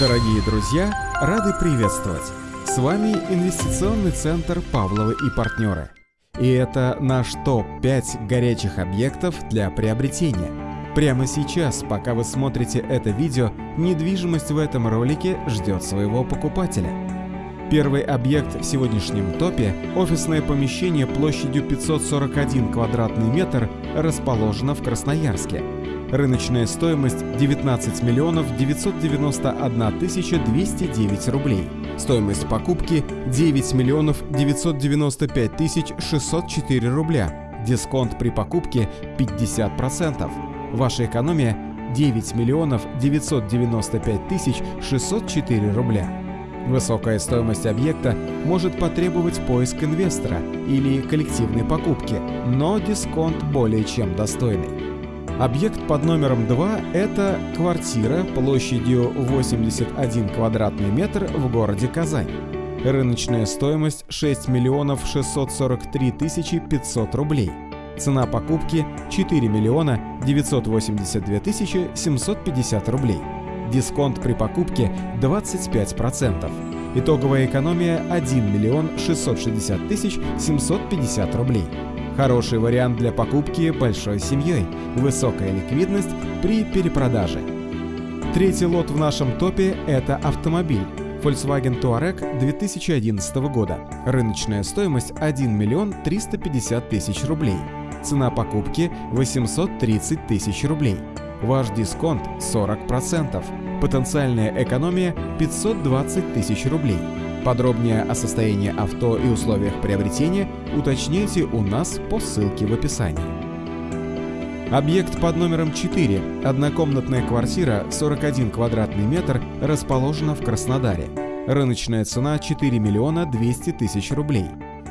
Дорогие друзья, рады приветствовать! С вами Инвестиционный центр «Павловы и партнеры». И это наш топ-5 горячих объектов для приобретения. Прямо сейчас, пока вы смотрите это видео, недвижимость в этом ролике ждет своего покупателя. Первый объект в сегодняшнем топе – офисное помещение площадью 541 квадратный метр, расположено в Красноярске – Рыночная стоимость 19 миллионов 991 тысяча 209 рублей. Стоимость покупки 9 миллионов 995 тысяч 604 рубля. Дисконт при покупке 50%. Ваша экономия 9 миллионов 995 тысяч 604 рубля. Высокая стоимость объекта может потребовать поиск инвестора или коллективной покупки, но дисконт более чем достойный. Объект под номером 2 – это квартира площадью 81 квадратный метр в городе Казань. Рыночная стоимость 6 миллионов 643 тысячи 500 рублей. Цена покупки 4 миллиона 982 тысячи 750 рублей. Дисконт при покупке 25%. Итоговая экономия 1 миллион 660 тысяч 750 рублей. Хороший вариант для покупки большой семьей, высокая ликвидность при перепродаже. Третий лот в нашем топе – это автомобиль. Volkswagen Touareg 2011 года. Рыночная стоимость 1 миллион 350 тысяч рублей. Цена покупки 830 тысяч рублей. Ваш дисконт 40%. Потенциальная экономия 520 тысяч рублей. Подробнее о состоянии авто и условиях приобретения уточняйте у нас по ссылке в описании. Объект под номером 4, однокомнатная квартира 41 квадратный метр, расположена в Краснодаре. Рыночная цена 4 миллиона 200 тысяч рублей.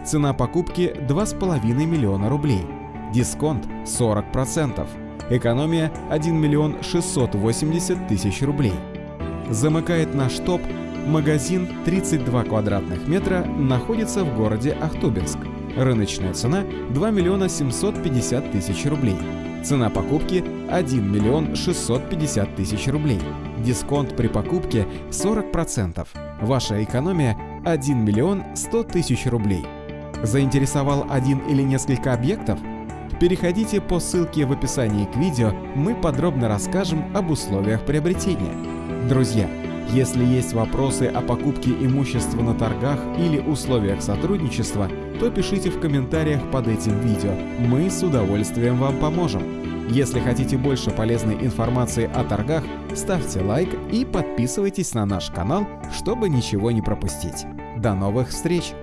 Цена покупки 2,5 миллиона рублей. Дисконт 40%. Экономия 1 миллион 680 тысяч рублей. Замыкает наш топ Магазин 32 квадратных метра находится в городе Ахтубинск. Рыночная цена 2 миллиона 750 тысяч рублей. Цена покупки 1 миллион 650 тысяч рублей. Дисконт при покупке 40%. Ваша экономия 1 миллион 100 тысяч рублей. Заинтересовал один или несколько объектов? Переходите по ссылке в описании к видео, мы подробно расскажем об условиях приобретения. Друзья, если есть вопросы о покупке имущества на торгах или условиях сотрудничества, то пишите в комментариях под этим видео. Мы с удовольствием вам поможем. Если хотите больше полезной информации о торгах, ставьте лайк и подписывайтесь на наш канал, чтобы ничего не пропустить. До новых встреч!